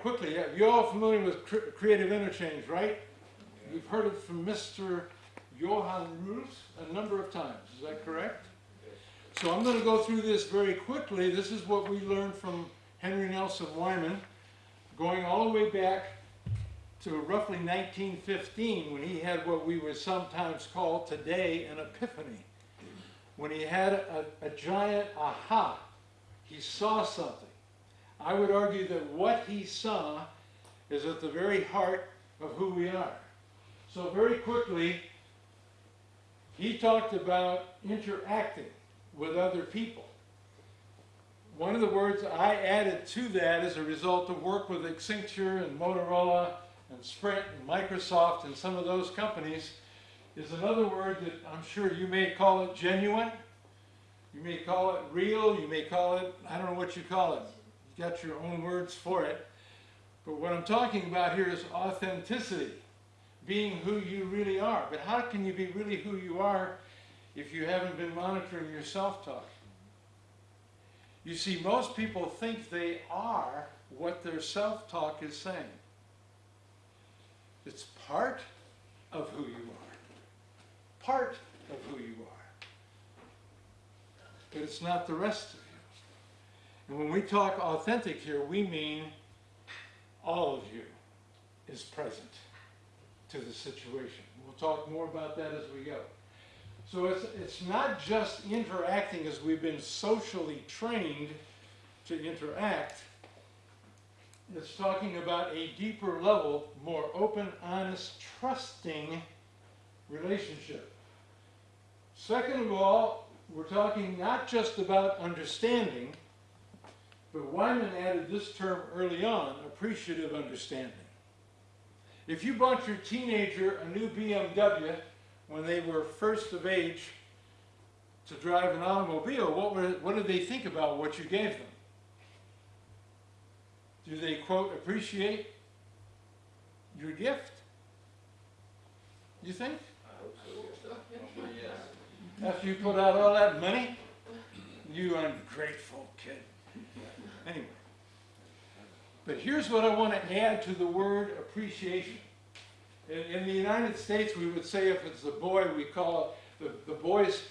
quickly, yeah, you're all familiar with cre- creative interchange, right? You've heard it from Mr. Johann Roos a number of times, is that correct? So I'm gonna go through this very quickly. This is what we learned from Henry Nelson Wieman, going all the way back to roughly 1915, when he had what we would sometimes call today an epiphany. When he had a, a giant aha, he saw something. I would argue that what he saw is at the very heart of who we are. So very quickly, he talked about interacting with other people. One of the words I added to that as a result of work with Accenture and Motorola and Sprint and Microsoft and some of those companies is another word that I'm sure you may call it genuine. You may call it real, you may call it, I don't know what you call it. Got your own words for it. But what I'm talking about here is authenticity, being who you really are. But how can you be really who you are if you haven't been monitoring your self-talk? You see, most people think they are what their self-talk is saying. It's part of who you are. Part of who you are. But it's not the rest of you. And when we talk authentic here, we mean all of you is present to the situation. We'll talk more about that as we go. So it's, it's not just interacting as we've been socially trained to interact. It's talking about a deeper level, more open, honest, trusting relationship. Second of all, we're talking not just about understanding, but Wieman added this term early on, appreciative understanding. If you bought your teenager a new BMW when they were first of age to drive an automobile, what, were, what did they think about what you gave them? Do they, quote, appreciate your gift? You think? After you put out all that money? You ungrateful kid. Anyway. But here's what I want to add to the word appreciation. In, in the United States, we would say if it's a boy, we call the, the boys,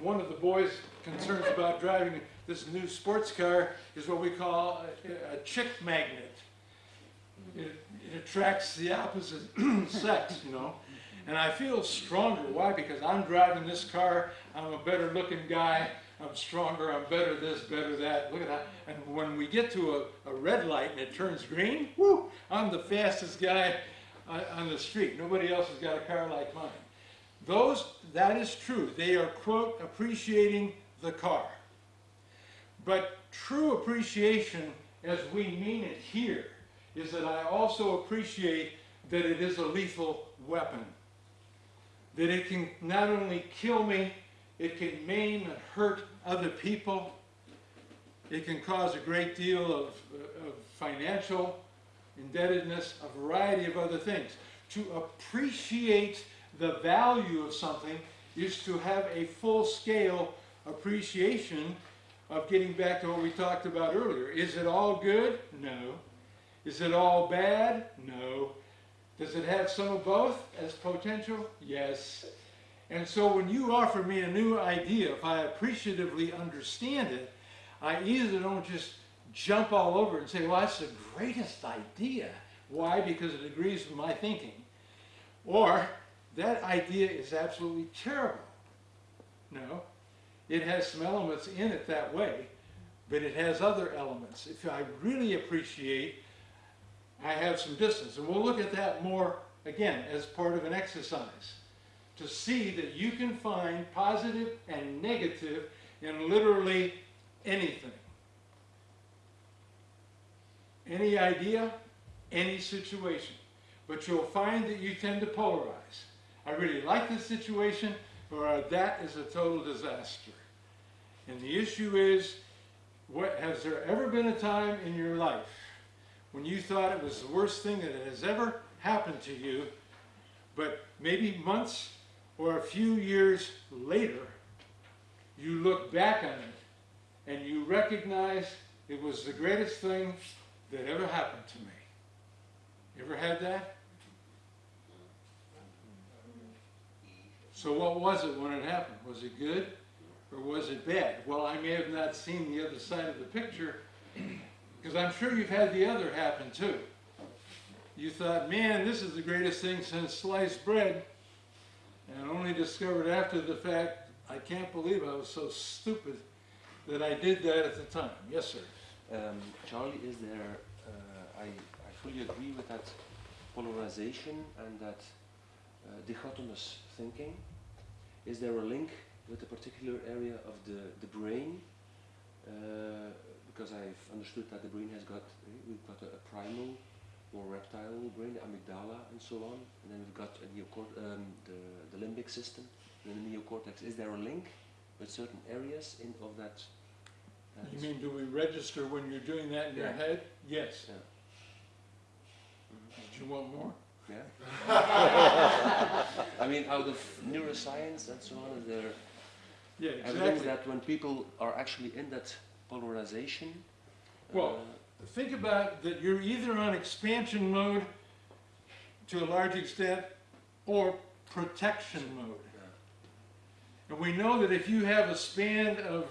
one of the boys' concerns about driving this new sports car is what we call a, a chick magnet. It, it attracts the opposite sex, you know. And I feel stronger. Why? Because I'm driving this car, I'm a better looking guy, I'm stronger, I'm better this, better that. Look at that. And when we get to a, a red light and it turns green, whoo, I'm the fastest guy on, on the street. Nobody else has got a car like mine. Those, that is true. They are, quote, appreciating the car. But true appreciation, as we mean it here, is that I also appreciate that it is a lethal weapon. That it can not only kill me, it can maim and hurt other people. It can cause a great deal of, of financial indebtedness, a variety of other things. To appreciate the value of something is to have a full-scale appreciation of getting back to what we talked about earlier. Is it all good? No. Is it all bad? No. Does it have some of both as potential? Yes. And so when you offer me a new idea, if I appreciatively understand it, I either don't just jump all over and say, well, that's the greatest idea. Why? Because it agrees with my thinking. Or that idea is absolutely terrible. No, it has some elements in it that way, but it has other elements. If I really appreciate, I have some distance. And we'll look at that more, again, as part of an exercise to see that you can find positive and negative in literally anything. Any idea, any situation. But you'll find that you tend to polarize. I really like this situation, or uh, that is a total disaster. And the issue is, what, has there ever been a time in your life when you thought it was the worst thing that has ever happened to you, but maybe months or a few years later, you look back on it and you recognize it was the greatest thing that ever happened to me. You ever had that? So what was it when it happened? Was it good or was it bad? Well, I may have not seen the other side of the picture because I'm sure you've had the other happen too. You thought, man, this is the greatest thing since sliced bread, and only discovered after the fact, I can't believe I was so stupid that I did that at the time. Yes, sir. Um, Charlie, is there, uh, I, I fully agree with that polarization and that uh, dichotomous thinking. Is there a link with a particular area of the, the brain? Uh, because I've understood that the brain has got, we've got a, a primal or reptile brain, the amygdala and so on, and then we've got a neocort um, the, the limbic system, and then the neocortex. Is there a link with certain areas in, of that? uh, You mean, do we register when you're doing that in your head? Yes. Yeah. Did you want more? Yeah. I mean, out of neuroscience and so on, is there Yeah, exactly. evidence that when people are actually in that polarization, Well, Think about that you're either on expansion mode to a large extent or protection mode. And we know that if you have a span of,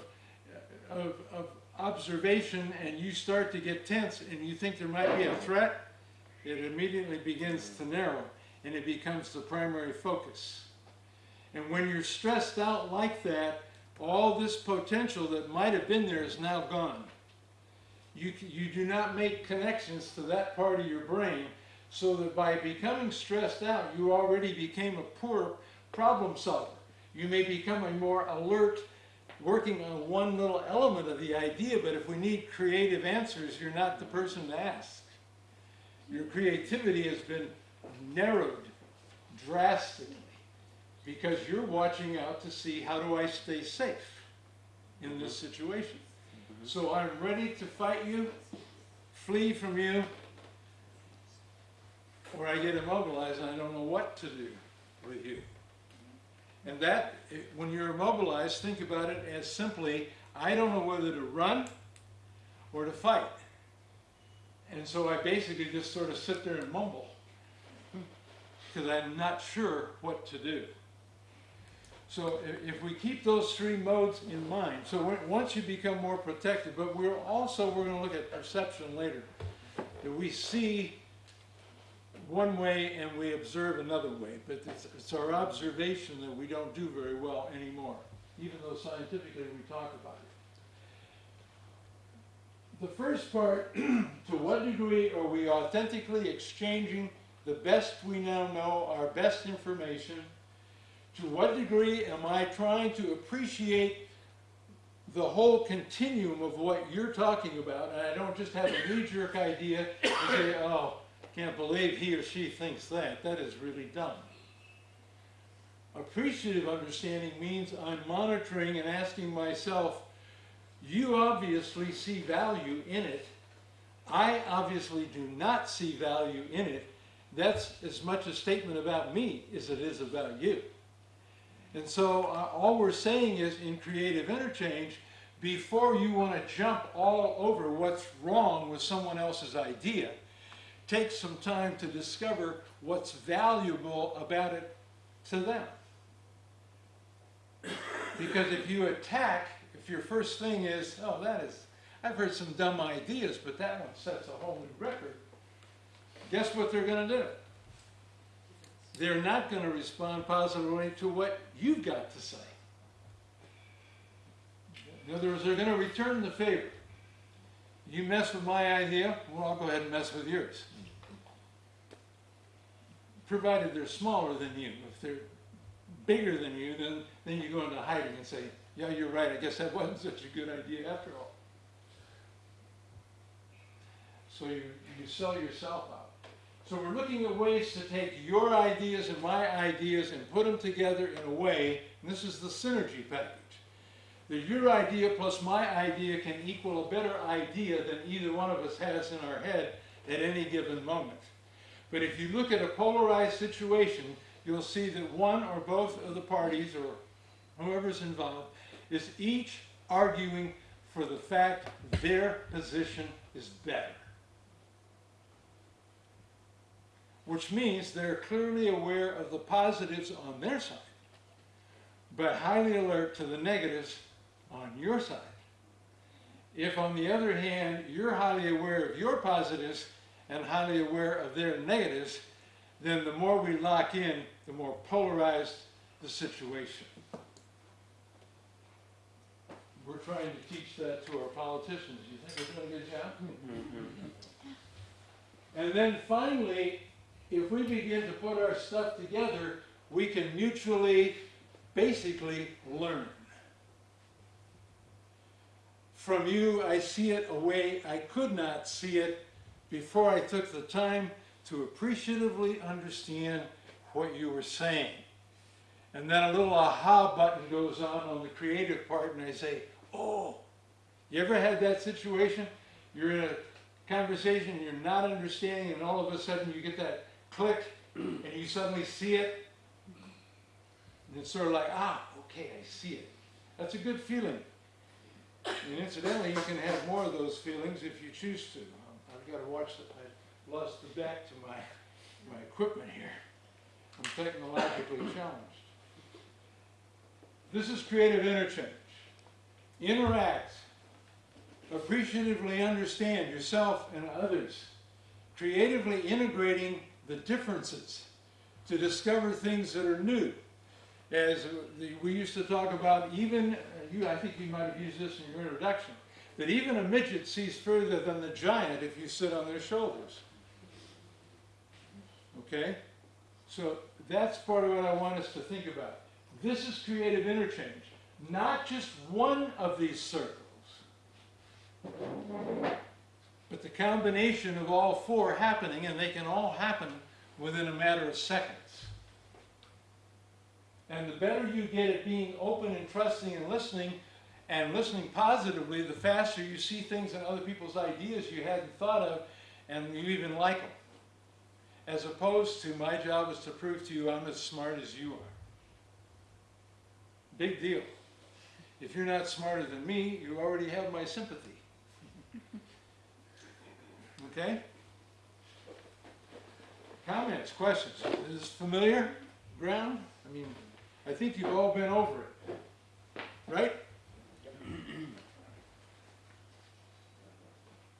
of, of observation and you start to get tense and you think there might be a threat, it immediately begins to narrow and it becomes the primary focus. And when you're stressed out like that, all this potential that might have been there is now gone. You, you do not make connections to that part of your brain so that by becoming stressed out, you already became a poor problem solver. You may become a more alert, working on one little element of the idea, but if we need creative answers, you're not the person to ask. Your creativity has been narrowed drastically because you're watching out to see how do I stay safe in this situation. So I'm ready to fight you, flee from you, or I get immobilized and I don't know what to do with you. And that, eh, when you're immobilized, think about it as simply, I don't know whether to run or to fight. And so I basically just sort of sit there and mumble because I'm not sure what to do. So i- if we keep those three modes in mind, so once you become more protected, but we're also, we're gonna look at perception later, that we see one way and we observe another way, but it's, it's our observation that we don't do very well anymore, even though scientifically we talk about it. The first part, to what degree are we authentically exchanging the best we now know, our best information, to what degree am I trying to appreciate the whole continuum of what you're talking about, and I don't just have a knee-jerk idea and say, oh, can't believe he or she thinks that, that is really dumb. Appreciative understanding means I'm monitoring and asking myself, you obviously see value in it, I obviously do not see value in it, that's as much a statement about me as it is about you. And so uh, all we're saying is in creative interchange, before you want to jump all over what's wrong with someone else's idea, take some time to discover what's valuable about it to them. Because if you attack, if your first thing is, oh, that is, I've heard some dumb ideas, but that one sets a whole new record, guess what they're going to do? They're not going to respond positively to what you've got to say. In other words, they're going to return the favor. You mess with my idea, well, I'll go ahead and mess with yours. Provided they're smaller than you. If they're bigger than you, then, then you go into hiding and say, yeah, you're right, I guess that wasn't such a good idea after all. So you, you sell yourself out. So we're looking at ways to take your ideas and my ideas and put them together in a way, and this is the synergy package, that your idea plus my idea can equal a better idea than either one of us has in our head at any given moment. But if you look at a polarized situation, you'll see that one or both of the parties, or whoever's involved, is each arguing for the fact their position is better. Which means they're clearly aware of the positives on their side, but highly alert to the negatives on your side. If, on the other hand, you're highly aware of your positives and highly aware of their negatives, then the more we lock in, the more polarized the situation. We're trying to teach that to our politicians. You think we're doing a good job? Mm-hmm. And then finally, if we begin to put our stuff together, we can mutually, basically, learn. From you, I see it a way I could not see it before I took the time to appreciatively understand what you were saying. And then a little aha button goes on on the creative part, and I say, oh, you ever had that situation? You're in a conversation, you're not understanding, and all of a sudden you get that click, and you suddenly see it. And it's sort of like, ah, okay, I see it. That's a good feeling. And incidentally, you can have more of those feelings if you choose to. Um, I've got to watch that. I lost the back to my, my equipment here. I'm technologically challenged. This is creative interchange. Interact. Appreciatively understand yourself and others. Creatively integrating the differences to discover things that are new. As we used to talk about, even, uh, you, I think you might have used this in your introduction, that even a midget sees further than the giant if you sit on their shoulders. Okay? So that's part of what I want us to think about. This is creative interchange, not just one of these circles, but the combination of all four happening, and they can all happen within a matter of seconds. And the better you get at being open and trusting and listening, and listening positively, the faster you see things in other people's ideas you hadn't thought of, and you even like them. As opposed to, my job is to prove to you I'm as smart as you are. Big deal. If you're not smarter than me, you already have my sympathy. Okay? Comments, questions? Is this familiar ground? I mean, I think you've all been over it. Right?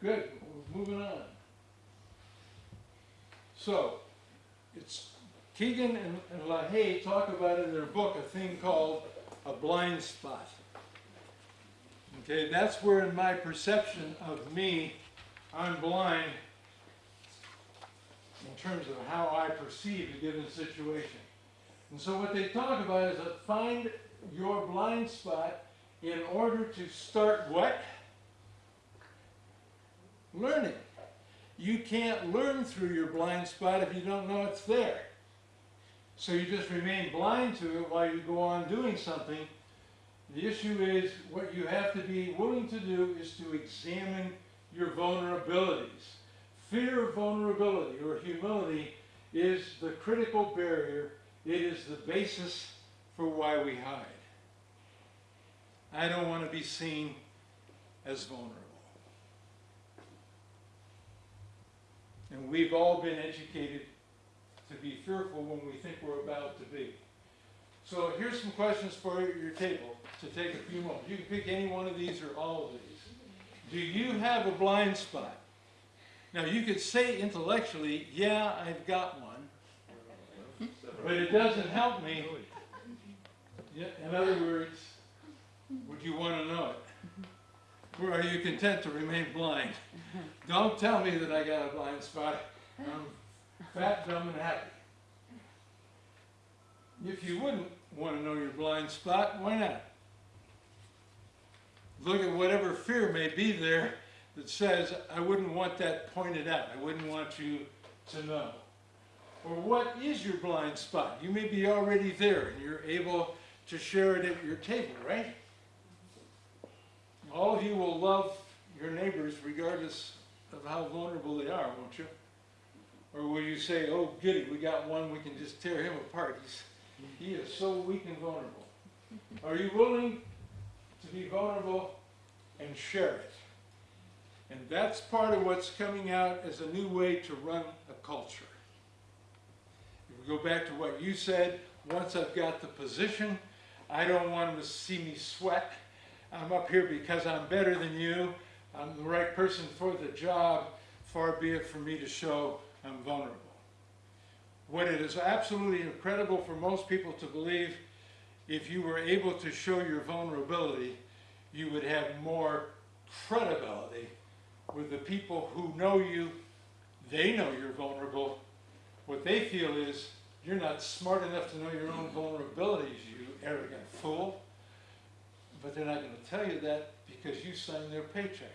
Good, moving on. So, it's Kegan and, and Lahey talk about in their book a thing called a blind spot. Okay, that's where in my perception of me, I'm blind in terms of how I perceive a given situation. And so what they talk about is that find your blind spot in order to start what? Learning. You can't learn through your blind spot if you don't know it's there. So you just remain blind to it while you go on doing something. The issue is what you have to be willing to do is to examine your vulnerabilities. Fear of vulnerability or humility is the critical barrier. It is the basis for why we hide. I don't want to be seen as vulnerable. And we've all been educated to be fearful when we think we're about to be. So here's some questions for your table to take a few moments. You can pick any one of these or all of these. Do you have a blind spot? Now you could say intellectually, yeah, I've got one. But it doesn't help me. In other words, would you want to know it? Or are you content to remain blind? Don't tell me that I got a blind spot. I'm fat, dumb, and happy. If you wouldn't want to know your blind spot, why not? Look at whatever fear may be there that says, I wouldn't want that pointed out. I wouldn't want you to know. Or what is your blind spot? You may be already there and you're able to share it at your table, right? All of you will love your neighbors regardless of how vulnerable they are, won't you? Or will you say, oh, goody, we got one, we can just tear him apart. He's, he is so weak and vulnerable. Are you willing be vulnerable and share it? And that's part of what's coming out as a new way to run a culture. If We go back to what you said, once I've got the position, I don't want them to see me sweat. I'm up here because I'm better than you, I'm the right person for the job, far be it from me to show I'm vulnerable. What it is absolutely incredible for most people to believe, if you were able to show your vulnerability, you would have more credibility with the people who know you. They know you're vulnerable. What they feel is you're not smart enough to know your own vulnerabilities, you arrogant fool. But they're not going to tell you that because you signed their paycheck.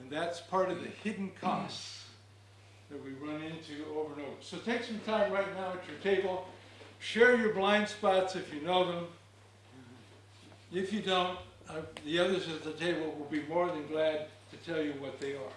And that's part of the hidden costs that we run into over and over. So take some time right now at your table. Share your blind spots if you know them. If you don't, uh, the others at the table will be more than glad to tell you what they are.